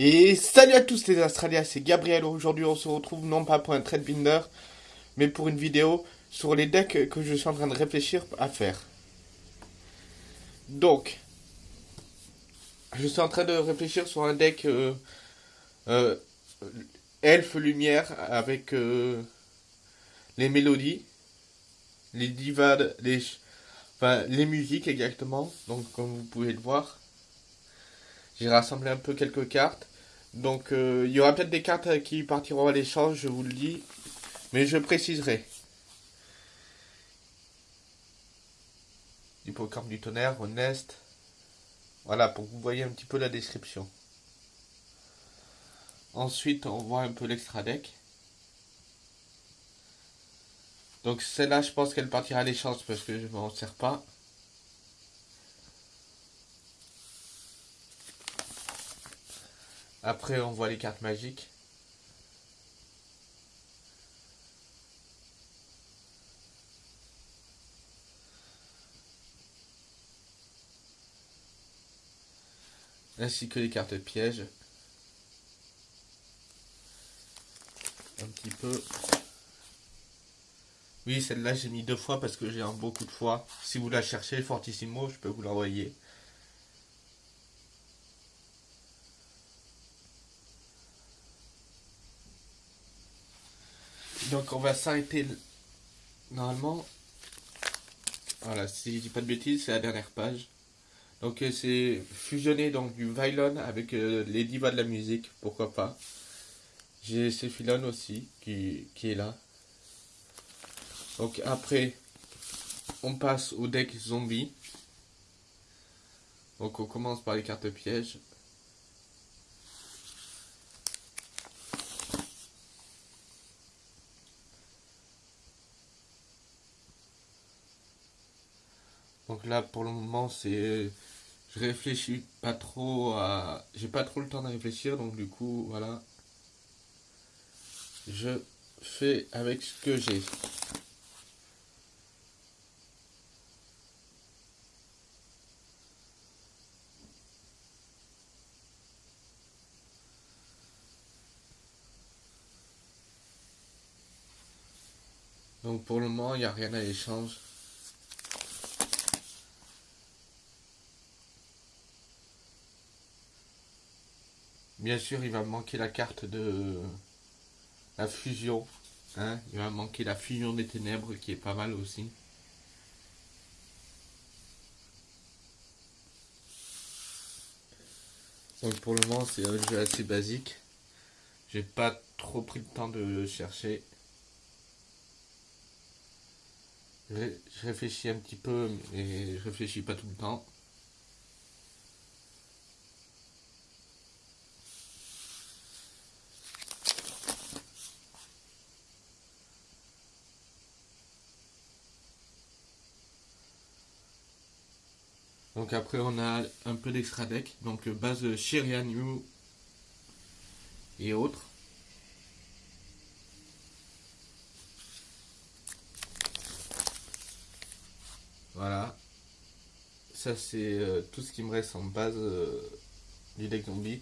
Et salut à tous les Australiens, c'est Gabriel. Aujourd'hui, on se retrouve non pas pour un trade binder, mais pour une vidéo sur les decks que je suis en train de réfléchir à faire. Donc, je suis en train de réfléchir sur un deck euh, euh, elfe lumière avec euh, les mélodies, les divas, les, enfin, les musiques exactement. Donc, comme vous pouvez le voir. J'ai rassemblé un peu quelques cartes. Donc, euh, il y aura peut-être des cartes qui partiront à l'échange, je vous le dis. Mais je préciserai. Hippocampe du tonnerre, Honest. Voilà, pour que vous voyez un petit peu la description. Ensuite, on voit un peu l'extra deck. Donc celle-là, je pense qu'elle partira à l'échange parce que je ne m'en sers pas. Après, on voit les cartes magiques. Ainsi que les cartes pièges. Un petit peu. Oui, celle-là, j'ai mis deux fois parce que j'ai un beaucoup de fois. Si vous la cherchez, Fortissimo, je peux vous l'envoyer. On va s'arrêter normalement. Voilà, si je dis pas de bêtises, c'est la dernière page. Donc euh, c'est fusionné donc du violon avec euh, les divas de la musique, pourquoi pas. J'ai Cephilon aussi qui, qui est là. Donc après, on passe au deck zombie. Donc on commence par les cartes pièges. Donc là, pour le moment, c'est... Je réfléchis pas trop à... J'ai pas trop le temps de réfléchir, donc du coup, voilà. Je fais avec ce que j'ai. Donc pour le moment, il n'y a rien à l'échange. Bien sûr, il va manquer la carte de la fusion. Hein il va manquer la fusion des ténèbres qui est pas mal aussi. Donc pour le moment, c'est un jeu assez basique. J'ai pas trop pris le temps de chercher. Je réfléchis un petit peu, mais je réfléchis pas tout le temps. Donc après on a un peu d'extra deck, donc base Shirianu et autres. Voilà. Ça c'est euh, tout ce qui me reste en base euh, du deck zombie.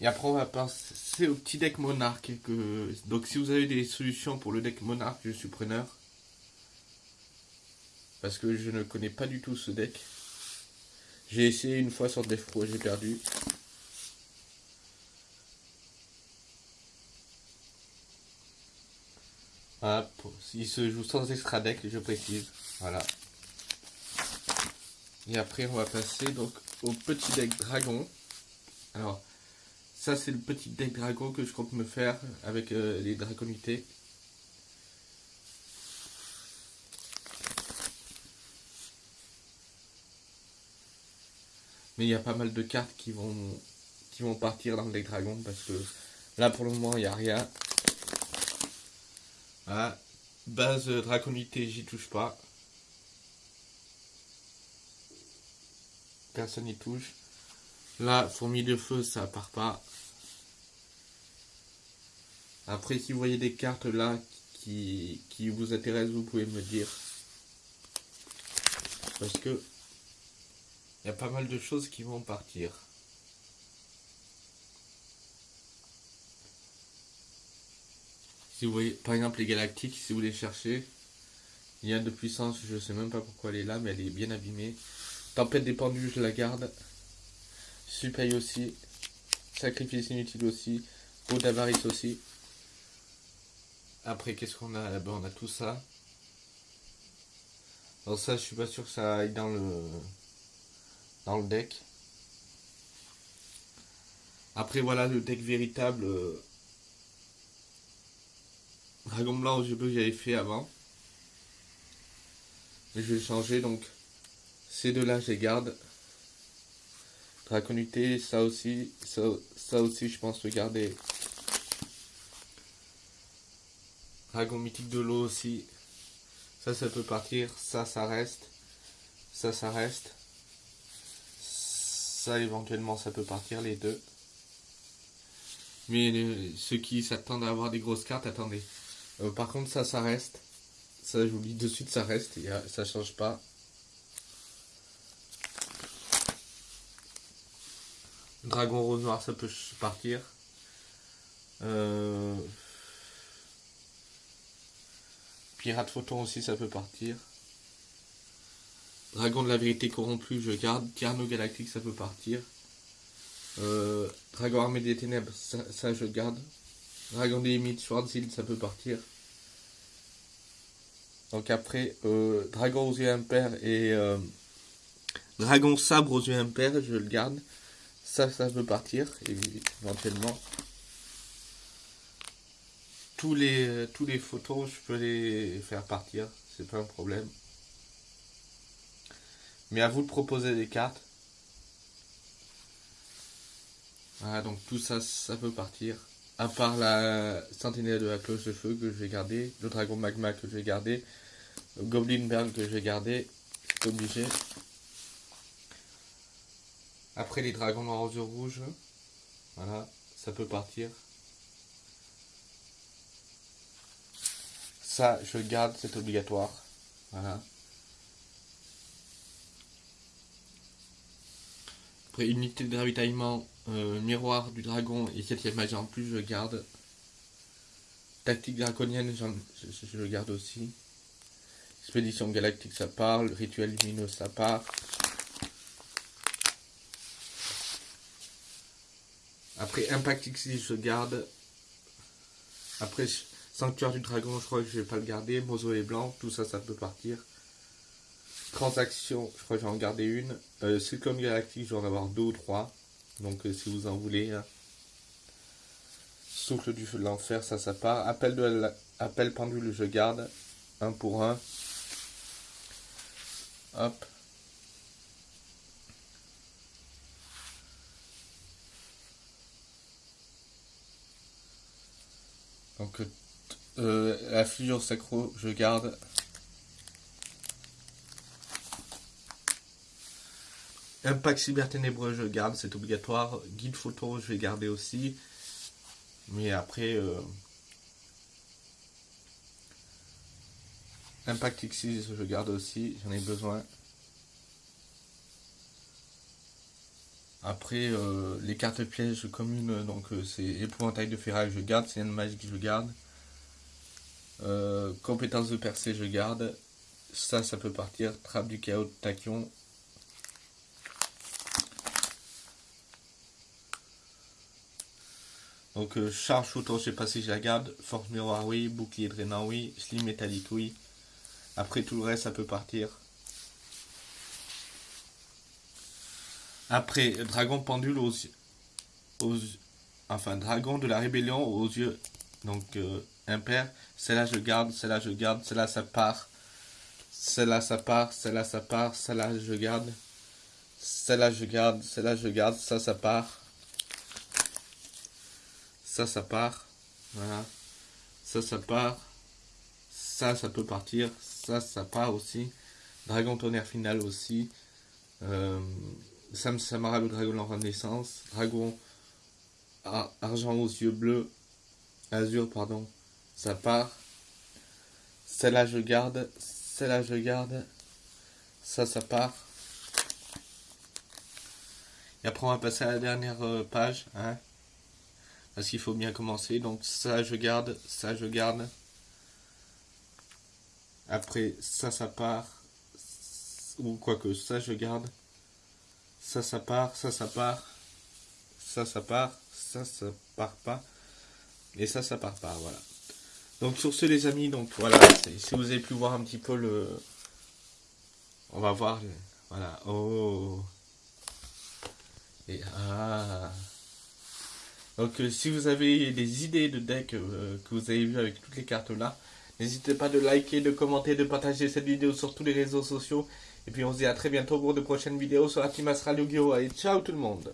Et après on va passer au petit deck monarque. Que... Donc si vous avez des solutions pour le deck monarque, je suis preneur. Parce que je ne connais pas du tout ce deck. J'ai essayé une fois sur Defro, j'ai perdu. Voilà, il se joue sans extra deck, je précise. Voilà. Et après, on va passer donc au petit deck dragon. Alors, ça c'est le petit deck dragon que je compte me faire avec euh, les draconités. Mais il y a pas mal de cartes qui vont, qui vont partir dans le deck dragon parce que là pour le moment il n'y a rien. Ah, base draconité, j'y touche pas. Personne n'y touche. Là, fourmi de feu, ça part pas. Après, si vous voyez des cartes là qui, qui vous intéressent, vous pouvez me dire. Parce que il y a pas mal de choses qui vont partir. Si vous voyez, par exemple, les galactiques, si vous les cherchez, il y a de puissance, je sais même pas pourquoi elle est là, mais elle est bien abîmée. Tempête des je la garde. Super aussi. Sacrifice inutile aussi. Peau d'avarice aussi. Après, qu'est-ce qu'on a? Là-bas On a tout ça. Alors ça, je suis pas sûr que ça aille dans le dans le deck. Après, voilà le deck véritable. Euh, Dragon blanc aux yeux bleus que j'avais fait avant. Mais je vais changer donc. Ces deux-là, je les garde. Draconité, ça aussi. Ça, ça aussi, je pense le garder. Dragon mythique de l'eau aussi. Ça, ça peut partir. Ça, ça reste. Ça, ça reste. Ça, éventuellement, ça peut partir, les deux. Mais ceux qui s'attendent à avoir des grosses cartes, attendez. Euh, par contre, ça, ça reste. Ça, je vous dis de suite, ça reste. Et, ça change pas. Dragon rose noir, ça peut partir. Euh... Pirate photon aussi, ça peut partir. Dragon de la vérité corrompu, je garde. Carno galactique, ça peut partir. Euh, Dragon armé des ténèbres, ça, je garde. Dragon des limites, Schwarzhild, ça peut partir. Donc après, euh, Dragon aux yeux impairs et euh, Dragon sabre aux yeux impairs, je le garde. Ça, ça peut partir, éventuellement tous les, tous les photos, je peux les faire partir, c'est pas un problème. Mais à vous de proposer des cartes. Voilà, donc tout ça, ça peut partir. À part la sentinelle de la cloche de feu que je vais garder, le dragon magma que je vais garder, le goblin burn que je vais garder, c'est obligé. Après les dragons noirs aux yeux rouges, voilà, ça peut partir. Ça, je garde, c'est obligatoire. Voilà. Après, unité de ravitaillement, euh, miroir du dragon et 7ème magie en plus, je garde. Tactique draconienne, je, le garde aussi. Expédition galactique, ça parle. Rituel lumineux, ça part. Après, Impact X, je garde. Après, Sanctuaire du dragon, je crois que je vais pas le garder. Mausolée blanc, tout ça, ça peut partir. Transaction, je crois que j'en garder une. Euh, Cyclone galactique, je vais en avoir deux ou trois. Donc euh, si vous en voulez. Hein. Souffle du feu de l'enfer, ça, ça part. Appel, de Appel pendule, je garde. Un pour un. Hop. Donc euh, la figure sacro, je garde. Impact cyber ténébreux, je garde, c'est obligatoire. Guide photo, je vais garder aussi. Mais après, euh, Impact X6, je garde aussi, j'en ai besoin. Après, euh, les cartes pièges communes, donc c'est épouvantail de ferraille, je garde. C'est une magique, je garde. Euh, compétence de percée, je garde. Ça, ça peut partir. Trappe du chaos tachyon. Donc, euh, charge photo, je sais pas si je la garde. Force miroir, oui. Bouclier drainant, oui. Slim métallique, oui. Après, tout le reste, ça peut partir. Après, dragon pendule aux, aux enfin, dragon de la rébellion aux yeux. Donc, euh, impair. Celle-là, je garde, celle-là, je garde, celle-là, ça part. Celle-là, ça part, celle-là, ça part, celle-là, je garde. Celle-là, je garde, celle-là, je garde, ça, ça part. Ça, ça part. Voilà. Ça, ça part. Ça, ça peut partir. Ça, ça part aussi. Dragon tonnerre final aussi. Euh, Sam Samara, dragon en renaissance. Dragon argent aux yeux bleus. Azur, pardon ça part. Celle-là, je garde. Celle-là, je garde. Ça, ça part. Et après, on va passer à la dernière euh, page. Hein, parce qu'il faut bien commencer. Donc ça, je garde. Ça, je garde. Après, ça, ça part. Ou quoi que ça, je garde. Ça, ça part. Ça, ça part. Ça, ça part. Ça, ça part pas. Et ça, ça part pas. Voilà. Donc sur ce, les amis, donc voilà. Si vous avez pu voir un petit peu le... On va voir... Voilà. Oh et ah donc euh, si vous avez des idées de deck euh, que vous avez vu avec toutes les cartes là, n'hésitez pas de liker, de commenter, de partager cette vidéo sur tous les réseaux sociaux. Et puis on se dit à très bientôt pour de prochaines vidéos sur la team Astral! Allez, ciao tout le monde